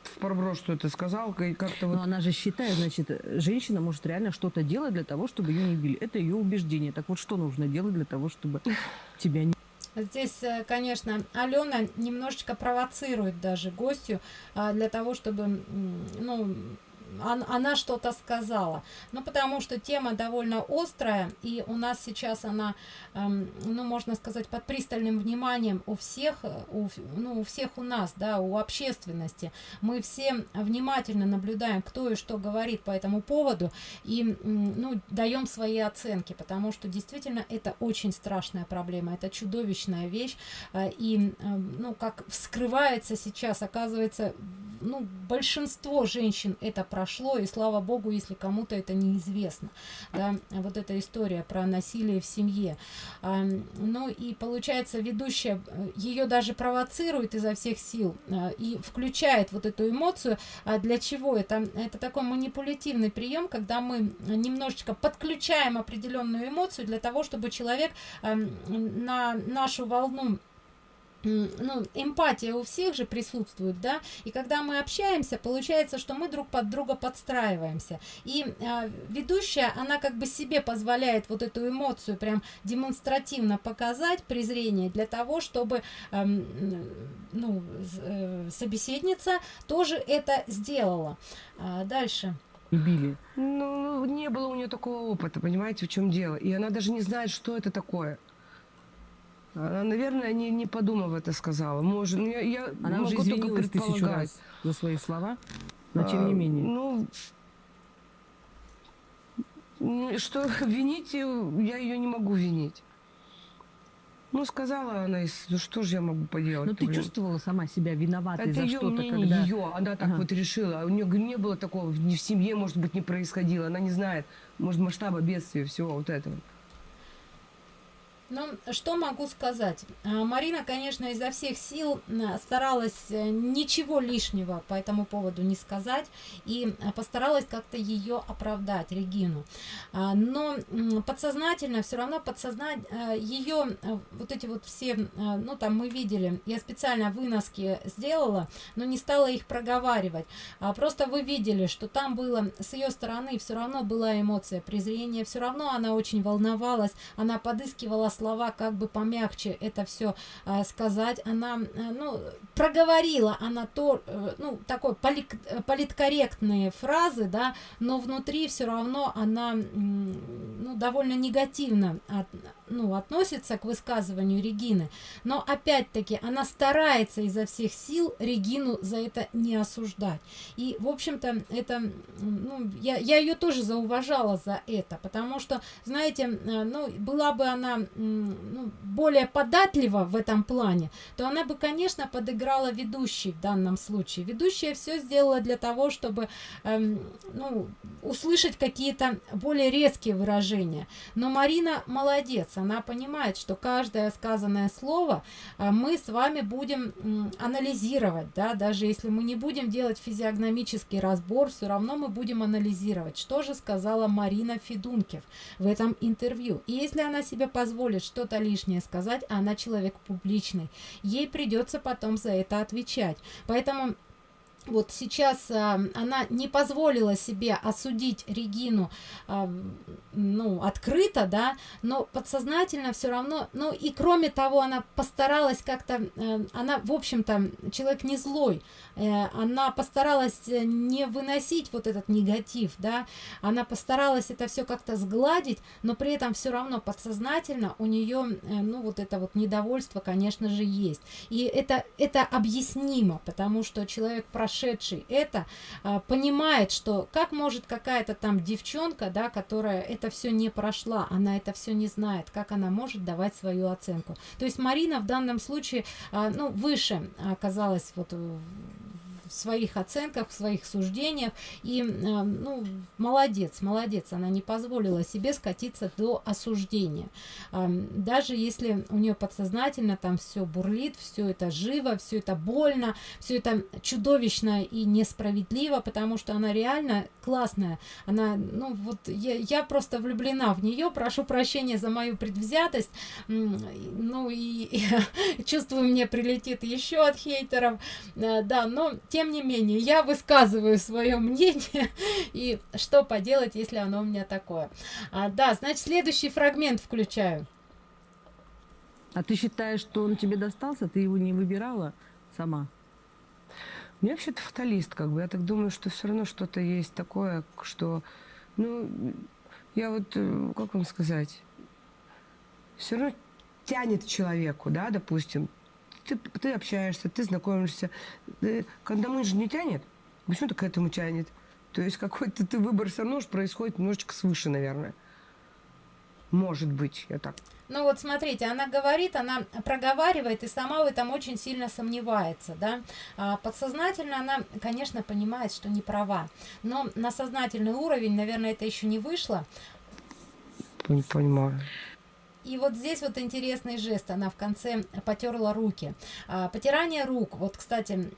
в проброс что это сказал, и как-то вот... Но она же считает, значит, женщина может реально что-то делать для того, чтобы ее не били. Это ее убеждение. Так вот, что нужно делать для того, чтобы тебя не Здесь, э, конечно, Алена немножечко провоцирует даже гостю а, для того, чтобы, ну, она что-то сказала. Ну, потому что тема довольно острая, и у нас сейчас она, эм, ну, можно сказать, под пристальным вниманием у всех, у, ну, у всех у нас, да, у общественности. Мы все внимательно наблюдаем, кто и что говорит по этому поводу, и, ну, даем свои оценки, потому что действительно это очень страшная проблема, это чудовищная вещь, э, и, э, ну, как вскрывается сейчас, оказывается, ну, большинство женщин это прошло, и слава богу, если кому-то это неизвестно, да, вот эта история про насилие в семье. А, ну и получается, ведущая э, ее даже провоцирует изо всех сил а, и включает вот эту эмоцию. А для чего это? Это такой манипулятивный прием, когда мы немножечко подключаем определенную эмоцию для того, чтобы человек а, на нашу волну ну, эмпатия у всех же присутствует, да, и когда мы общаемся, получается, что мы друг под друга подстраиваемся. И э, ведущая, она как бы себе позволяет вот эту эмоцию прям демонстративно показать, презрение, для того, чтобы э, ну, э, собеседница тоже это сделала. А дальше. Били. Ну, не было у нее такого опыта, понимаете, в чем дело. И она даже не знает, что это такое. Она, наверное, не, не подумав это сказала. Может, ну, я, я Она уже извинилась тысячу раз за свои слова, но тем не а, менее. Ну, ну, что винить, я ее не могу винить. Ну, сказала она, ну что же я могу поделать? Но ты блин? чувствовала сама себя виноватой это за что-то, когда... ее, она так ага. вот решила. У нее не было такого, ни в семье, может быть, не происходило. Она не знает, может, масштаба бедствия, всего вот этого. Ну, что могу сказать? А, Марина, конечно, изо всех сил старалась э, ничего лишнего по этому поводу не сказать и э, постаралась как-то ее оправдать, Регину. А, но подсознательно, все равно подсознать э, ее, вот эти вот все, ну там мы видели, я специально выноски сделала, но не стала их проговаривать. А просто вы видели, что там было с ее стороны все равно была эмоция презрения, все равно она очень волновалась, она подыскивала слова, как бы помягче это все э, сказать. Она, э, ну, проговорила она то, э, ну, такой полит, политкорректные фразы, да, но внутри все равно она, ну, довольно негативно от, ну, относится к высказыванию Регины, но опять-таки она старается изо всех сил Регину за это не осуждать. И, в общем-то, это, ну, я, я ее тоже зауважала за это, потому что, знаете, э, ну, была бы она ну, более податлива в этом плане, то она бы, конечно, подыграла ведущей в данном случае. Ведущая все сделала для того, чтобы, эм, ну, услышать какие-то более резкие выражения. Но Марина молодец, она понимает, что каждое сказанное слово а, мы с вами будем анализировать, да, даже если мы не будем делать физиогномический разбор, все равно мы будем анализировать, что же сказала Марина Федункев в этом интервью. И если она себе позволит что-то лишнее сказать, она человек публичный, ей придется потом за это отвечать. Поэтому вот сейчас а, она не позволила себе осудить Регину, а, ну, открыто, да, но подсознательно все равно, ну, и кроме того, она постаралась как-то, а, она, в общем-то, человек не злой, она постаралась не выносить вот этот негатив, да, она постаралась это все как-то сгладить, но при этом все равно подсознательно у нее, э, ну, вот это вот недовольство, конечно же, есть. И это, это объяснимо, потому что человек прошедший это понимает, что как может какая-то там девчонка, да, которая это все не прошла, она это все не знает, как она может давать свою оценку. То есть Марина в данном случае, ну, выше оказалась вот в своих оценках, в своих суждениях. И, э, ну, молодец, молодец, она не позволила себе скатиться до осуждения. Даже если у нее подсознательно там все бурлит, все это живо, все это больно, все это чудовищно и несправедливо, потому что она реально классная. Она, ну, вот я, я просто влюблена в нее, прошу прощения за мою предвзятость, ну, и, и чувствую, мне прилетит еще от хейтеров, э, да, но тем тем не менее, я высказываю свое мнение, и что поделать, если оно у меня такое. А, да, значит, следующий фрагмент включаю. А ты считаешь, что он тебе достался? Ты его не выбирала сама? Я вообще-то фаталист, как бы. Я так думаю, что все равно что-то есть такое, что... Ну, я вот, э, как вам сказать, все равно тянет человеку, да, допустим, ты, ты общаешься, ты знакомишься. Ты, к одному же не тянет. Почему-то к этому тянет. То есть какой-то ты выбор все равно происходит немножечко свыше, наверное. Может быть, я так. Ну вот смотрите, она говорит, она проговаривает и сама в этом очень сильно сомневается, да. А подсознательно она, конечно, понимает, что не права, но на сознательный уровень, наверное, это еще не вышло. Не понимаю. И вот здесь вот интересный жест, она в конце потерла руки. А, потирание рук, вот, кстати,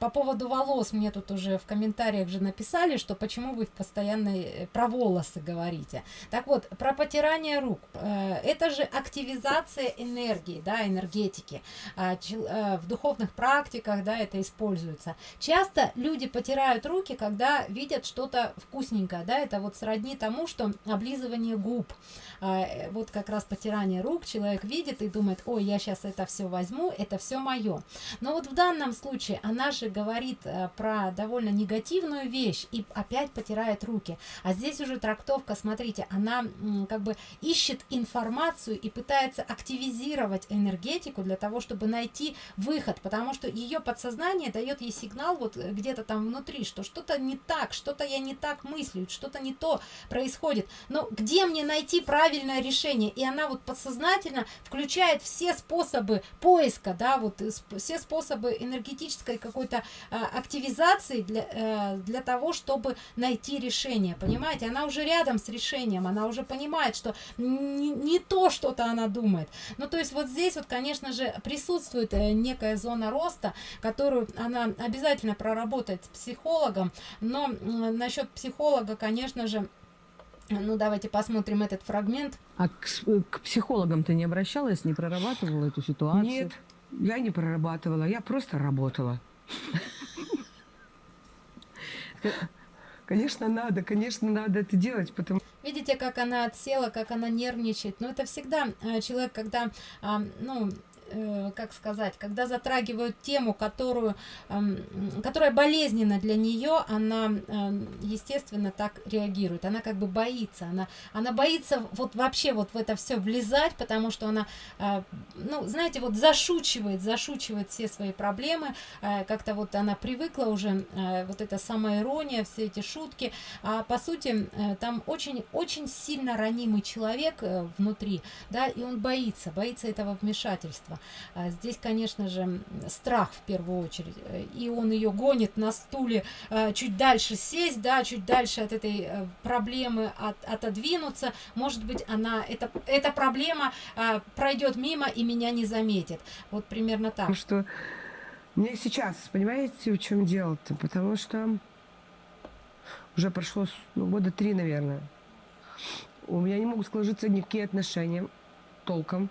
по поводу волос, мне тут уже в комментариях же написали, что почему вы постоянно э, про волосы говорите. Так вот, про потирание рук, э, это же активизация энергии, да, энергетики. А, э, в духовных практиках, да, это используется. Часто люди потирают руки, когда видят что-то вкусненькое, да, это вот сродни тому, что облизывание губ. А, вот как раз потирание рук, человек видит и думает, ой, я сейчас это все возьму, это все мое. Но вот в данном случае она же говорит э, про довольно негативную вещь и опять потирает руки. А здесь уже трактовка, смотрите, она как бы ищет информацию и пытается активизировать энергетику для того, чтобы найти выход, потому что ее подсознание дает ей сигнал вот где-то там внутри, что что-то не так, что-то я не так мыслю, что-то не то происходит. Но где мне найти правильное решение? И она вот подсознательно включает все способы поиска, да, вот э, все способы энергетической какой-то э, активизации для, э, для того, чтобы найти решение, понимаете? Она уже рядом с решением, она уже понимает, что не, не то что-то она думает. Ну, то есть вот здесь вот, конечно же, присутствует э, некая зона роста, которую она обязательно проработает с психологом, но насчет психолога, конечно же, ну, давайте посмотрим этот фрагмент. А к, к психологам ты не обращалась, не прорабатывала эту ситуацию? Нет, я не прорабатывала, я просто работала. Конечно, надо, конечно, надо это делать, потому Видите, как она отсела, как она нервничает. Но это всегда э, человек, когда, а, ну, э, как сказать, когда затрагивают тему, которую, э, которая болезненна для нее, она, э, естественно, так реагирует. Она как бы боится, она, она боится вот вообще вот в это все влезать, потому что она, э, ну, знаете, вот зашучивает, зашучивает все свои проблемы, э, как-то вот она привыкла уже, э, вот эта самая ирония, все эти шутки, а по сути э, там очень-очень сильно ранимый человек э, внутри, да, и он боится, боится этого вмешательства. А здесь, конечно же, страх в первую очередь, э, и он ее гонит на стуле э, чуть дальше сесть, да, чуть дальше от этой э, проблемы от, отодвинуться, может быть, она, это, эта проблема э, пройдет мимо и меня не заметит. Вот примерно так. Потому что мне сейчас, понимаете, в чем дело-то? Потому что уже прошло ну, года три, наверное. У меня не могут сложиться никакие отношения толком.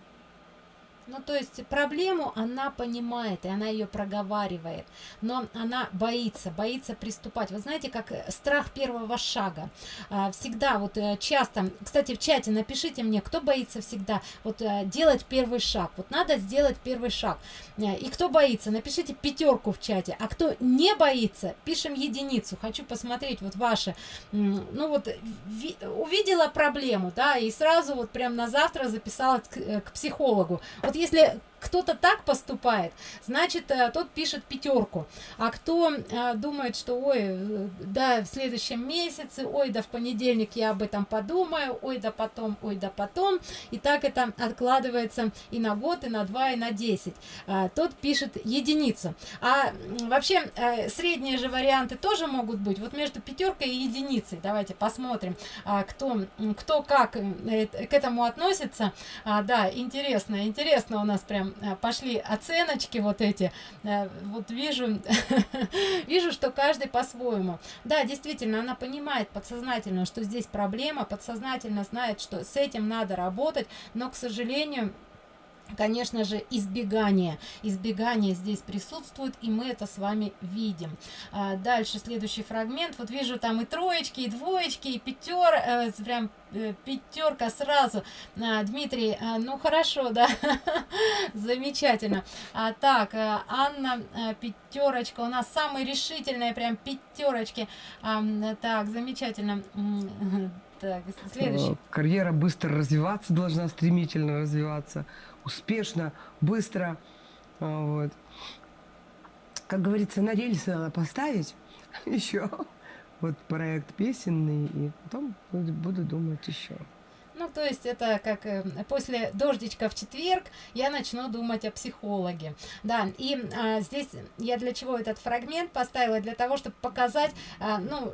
Ну, то есть проблему она понимает, и она ее проговаривает, но она боится, боится приступать. Вы знаете, как э, страх первого шага. А, всегда, вот э, часто, кстати, в чате напишите мне, кто боится всегда вот э, делать первый шаг. Вот надо сделать первый шаг. И кто боится, напишите пятерку в чате. А кто не боится, пишем единицу. Хочу посмотреть вот ваши. Ну вот, увидела проблему, да, и сразу вот прям на завтра записала к, к психологу. Вот если кто-то так поступает, значит, э, тот пишет пятерку. А кто э, думает, что, ой, э, да, в следующем месяце, ой, да в понедельник я об этом подумаю, ой, да потом, ой, да потом, и так это откладывается и на год, и на два, и на десять. Тот пишет единицу. А вообще, средние же варианты тоже могут быть. Вот между пятеркой и единицей. Давайте посмотрим, кто, кто как к этому относится. Да, интересно, интересно у нас прям Э, пошли оценочки вот эти. Э, вот вижу, вижу, что каждый по-своему. Да, действительно, она понимает подсознательно, что здесь проблема, подсознательно знает, что с этим надо работать, но, к сожалению, конечно же избегание. Избегание здесь присутствует и мы это с вами видим. А, дальше следующий фрагмент. Вот вижу там и троечки и двоечки и пятер э, прям э, пятерка сразу. А, дмитрий а, ну хорошо да замечательно. А, так а, анна а, пятерочка у нас самые решительные прям пятерочки а, так замечательно. Так следующий. Карьера быстро развиваться должна стремительно развиваться успешно, быстро. А, вот. Как говорится, на рельсы надо поставить еще. Вот проект песенный, и потом буду, буду думать еще. Ну, то есть это как э, после дождичка в четверг я начну думать о психологе. Да, и а, здесь я для чего этот фрагмент поставила? Для того, чтобы показать, а, ну,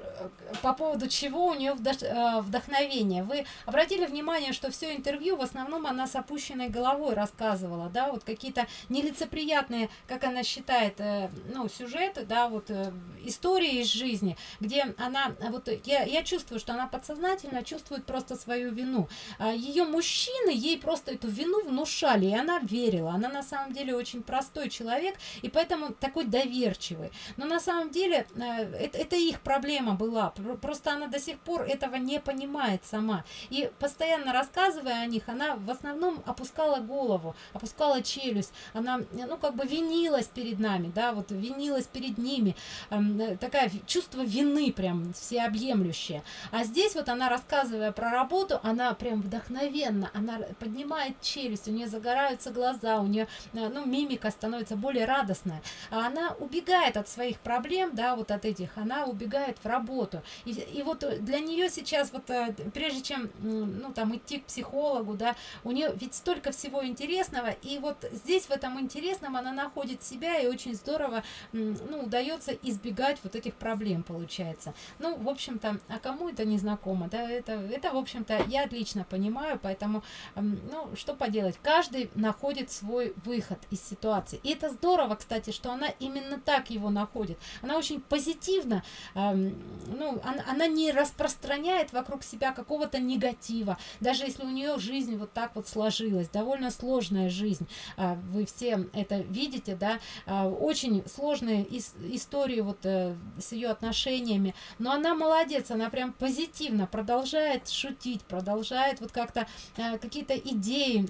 по поводу чего у нее а, вдохновение. Вы обратили внимание, что все интервью в основном она с опущенной головой рассказывала, да, вот какие-то нелицеприятные, как она считает, э, ну, сюжеты, да, вот э, истории из жизни, где она, вот я, я чувствую, что она подсознательно чувствует просто свою вину. А, ее мужчины ей просто эту вину внушали, и она верила. Она на самом деле очень простой человек, и поэтому такой доверчивый. Но на самом деле э, это, это их проблема была. Просто она до сих пор этого не понимает сама. И постоянно рассказывая о них, она в основном опускала голову, опускала челюсть. Она, ну, как бы винилась перед нами, да, вот винилась перед ними. Эм, такая чувство вины прям всеобъемлющее. А здесь вот она, рассказывая про работу, она прям вдохновенно, она поднимает челюсть, у нее загораются глаза, у нее, э, ну, мимика становится более радостная, а она убегает от своих проблем, да, вот от этих, она убегает в работу. И, и вот для нее сейчас, вот э, прежде чем, ну, там, идти к психологу, да, у нее ведь столько всего интересного, и вот здесь в этом интересном она находит себя, и очень здорово, ну, удается избегать вот этих проблем, получается. Ну, в общем-то, а кому это не знакомо, да, это, это в общем-то, я отлично отлично понимаю, поэтому, ну, что поделать, каждый находит свой выход из ситуации. И это здорово, кстати, что она именно так его находит. Она очень позитивно, ну, она, она не распространяет вокруг себя какого-то негатива, даже если у нее жизнь вот так вот сложилась, довольно сложная жизнь, а, вы все это видите, да, а, очень сложные ис истории вот э, с ее отношениями, но она молодец, она прям позитивно продолжает шутить, продолжает вот как-то э, какие-то идеи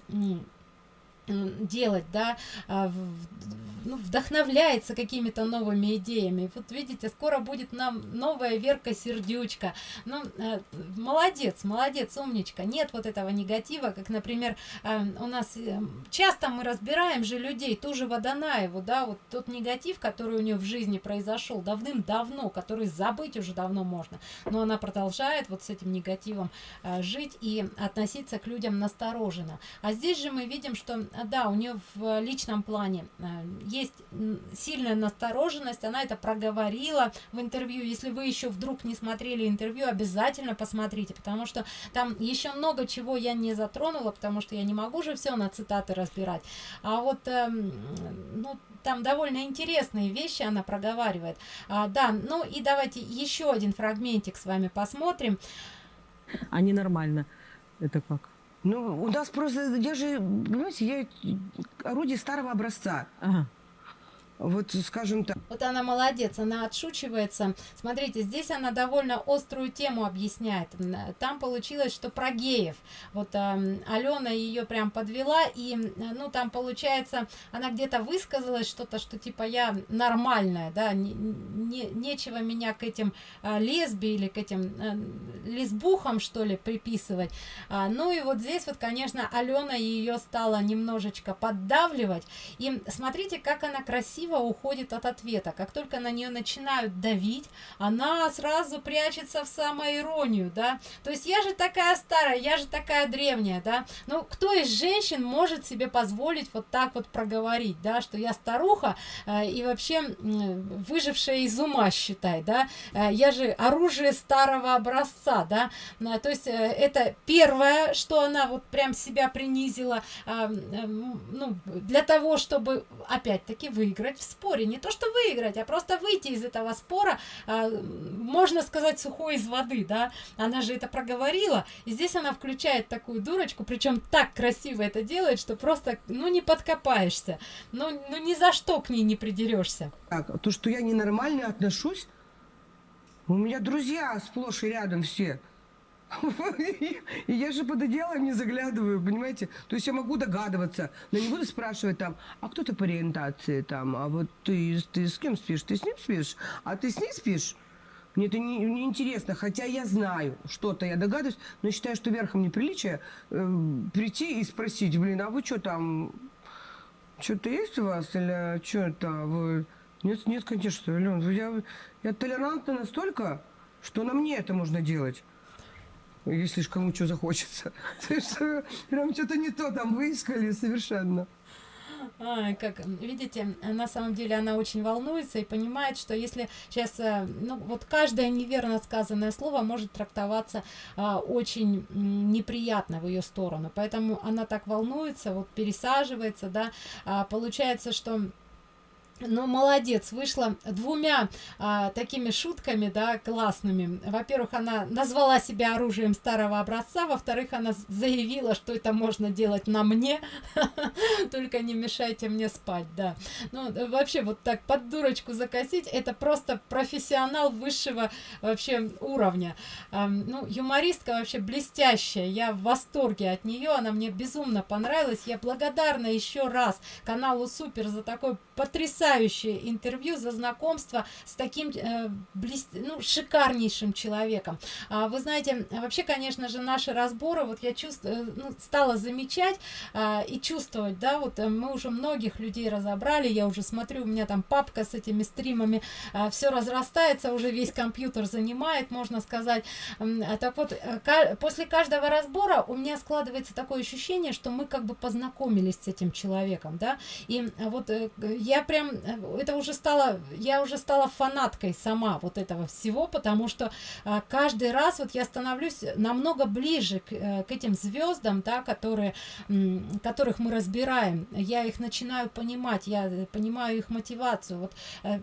делать, да, а, ну, вдохновляется какими-то новыми идеями. Вот видите, скоро будет нам новая Верка Сердючка. Ну, э, молодец, молодец, умничка. Нет вот этого негатива, как, например, э, у нас э, часто мы разбираем же людей, ту же Водонаеву, да, вот тот негатив, который у нее в жизни произошел давным-давно, который забыть уже давно можно, но она продолжает вот с этим негативом жить и относиться к людям настороженно. А здесь же мы видим, что, да, у нее в личном плане есть сильная настороженность, она это проговорила в интервью. Если вы еще вдруг не смотрели интервью, обязательно посмотрите, потому что там еще много чего я не затронула, потому что я не могу же все на цитаты разбирать. А вот, э, ну, там довольно интересные вещи она проговаривает. А, да, ну и давайте еще один фрагментик с вами посмотрим. А нормально. Это как? Ну, у нас просто, я же, понимаете, я орудие старого образца. Ага вот скажем так. Вот она молодец, она отшучивается. Смотрите, здесь она довольно острую тему объясняет. Там получилось, что про геев. Вот э, Алена ее прям подвела, и, ну, там получается, она где-то высказалась что-то, что типа я нормальная, да, не, не, нечего меня к этим э, лесби или к этим э, лесбухам, что ли, приписывать. А, ну и вот здесь вот, конечно, Алена ее стала немножечко поддавливать. И смотрите, как она красиво красиво уходит от ответа. Как только на нее начинают давить, она сразу прячется в самоиронию, да. То есть я же такая старая, я же такая древняя, да. Ну, кто из женщин может себе позволить вот так вот проговорить, да, что я старуха э, и вообще э, выжившая из ума, считай, да. Э, я же оружие старого образца, да. Э, то есть э, это первое, что она вот прям себя принизила, э, э, ну, для того, чтобы опять-таки выиграть выиграть в споре. Не то, что выиграть, а просто выйти из этого спора, а, можно сказать, сухой из воды, да. Она же это проговорила. И здесь она включает такую дурочку, причем так красиво это делает, что просто, ну, не подкопаешься. Ну, ну ни за что к ней не придерешься. Так, то, что я ненормально отношусь, у меня друзья сплошь и рядом все. И я же под одеяло не заглядываю, понимаете? То есть я могу догадываться, но не буду спрашивать там, а кто ты по ориентации там, а вот ты, ты с кем спишь? Ты с ним спишь? А ты с ней спишь? Мне это не, не интересно, хотя я знаю, что-то я догадываюсь, но считаю, что верхом неприличия э, прийти и спросить, блин, а вы что там, что-то есть у вас или что это вы... Нет, нет, конечно, Ален, я, я толерантна настолько, что на мне это можно делать если ж кому что захочется. Прям что-то не то там выискали совершенно. А, как видите, на самом деле она очень волнуется и понимает, что если сейчас, э, ну вот каждое неверно сказанное слово может трактоваться а, очень неприятно в ее сторону, поэтому она так волнуется, вот пересаживается, да, а, получается, что ну, молодец, вышла двумя а, такими шутками, да, классными. Во-первых, она назвала себя оружием старого образца, во-вторых, она заявила, что это можно делать на мне, только не мешайте мне спать, да. Ну, вообще, вот так под дурочку закосить, это просто профессионал высшего вообще уровня. А, ну, юмористка вообще блестящая, я в восторге от нее, она мне безумно понравилась, я благодарна еще раз каналу Супер за такой потрясающий потрясающее интервью за знакомство с таким э, блест... ну, шикарнейшим человеком. А, вы знаете, вообще, конечно же, наши разборы, вот я чувствую, э, ну, стала замечать а, и чувствовать, да, вот э, мы уже многих людей разобрали, я уже смотрю, у меня там папка с этими стримами, а, все разрастается, уже весь компьютер занимает, можно сказать. А, так вот, э, после каждого разбора у меня складывается такое ощущение, что мы как бы познакомились с этим человеком, да, и вот я прям это уже стало, я уже стала фанаткой сама вот этого всего, потому что а, каждый раз вот я становлюсь намного ближе к, э, к этим звездам, да, которые, которых мы разбираем. Я их начинаю понимать, я понимаю их мотивацию. Вот э,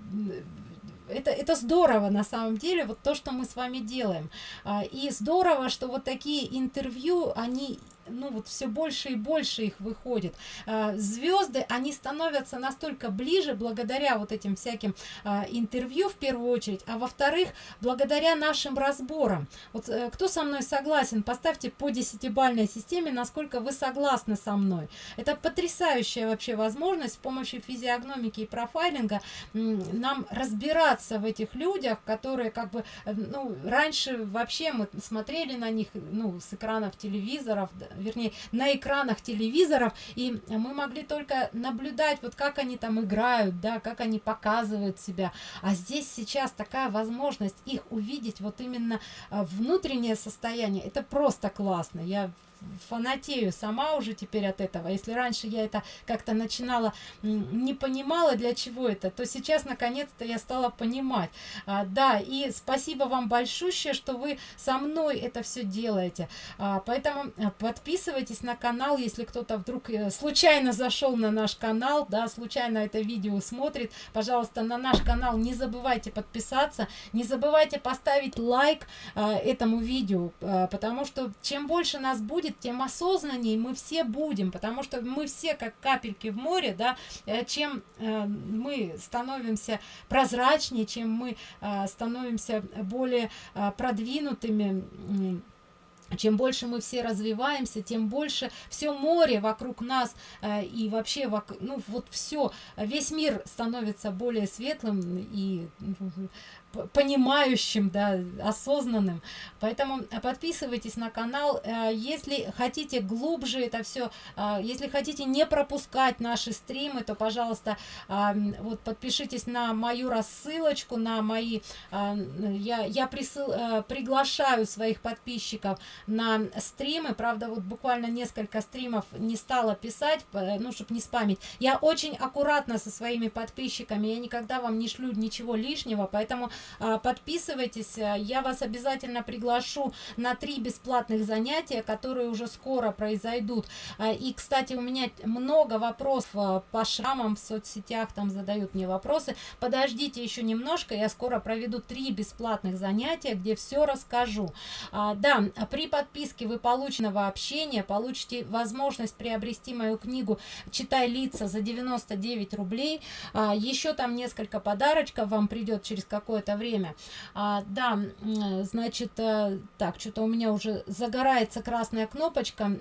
это, это здорово на самом деле, вот то, что мы с вами делаем. А, и здорово, что вот такие интервью, они ну вот все больше и больше их выходит. А, звезды, они становятся настолько ближе благодаря вот этим всяким а, интервью в первую очередь, а во-вторых, благодаря нашим разборам. Вот э, кто со мной согласен, поставьте по десятибальной системе, насколько вы согласны со мной. Это потрясающая вообще возможность с помощью физиогномики и профайлинга нам разбираться в этих людях, которые как бы, э, ну, раньше вообще мы смотрели на них, ну, с экранов телевизоров, вернее, на экранах телевизоров, и мы могли только наблюдать, вот как они там играют, да, как они показывают себя. А здесь сейчас такая возможность их увидеть, вот именно а, внутреннее состояние, это просто классно. Я фанатею сама уже теперь от этого. Если раньше я это как-то начинала, не понимала, для чего это, то сейчас наконец-то я стала понимать. А, да, и спасибо вам большое, что вы со мной это все делаете. А, поэтому а, подписывайтесь на канал, если кто-то вдруг э, случайно зашел на наш канал, да, случайно это видео смотрит, пожалуйста, на наш канал не забывайте подписаться, не забывайте поставить лайк а, этому видео, а, потому что чем больше нас будет, будет, тем осознаннее мы все будем, потому что мы все как капельки в море, да, э, чем э, мы становимся прозрачнее, чем мы э, становимся более продвинутыми, чем больше мы все развиваемся, тем больше все море вокруг нас э, и вообще, вок, ну вот все, весь мир становится более светлым и понимающим, да, осознанным. Поэтому подписывайтесь на канал. Э, если хотите глубже это все, э, если хотите не пропускать наши стримы, то, пожалуйста, э, вот подпишитесь на мою рассылочку, на мои... Я, я присыл, приглашаю своих подписчиков на стримы. Правда, вот буквально несколько стримов не стала писать, ну, чтобы не спамить. Я очень аккуратно со своими подписчиками, я никогда вам не шлю ничего лишнего, поэтому подписывайтесь, э, я вас обязательно приглашу на три бесплатных занятия, которые уже скоро произойдут. А, и, кстати, у меня много вопросов по шрамам в соцсетях, там задают мне вопросы. Подождите еще немножко, я скоро проведу три бесплатных занятия, где все расскажу. А, да, при подписке вы полученного общения получите возможность приобрести мою книгу «Читай лица» за 99 рублей. Еще там несколько подарочков вам придет через какое-то это время. А, да, значит, э, так, что-то у меня уже загорается красная кнопочка.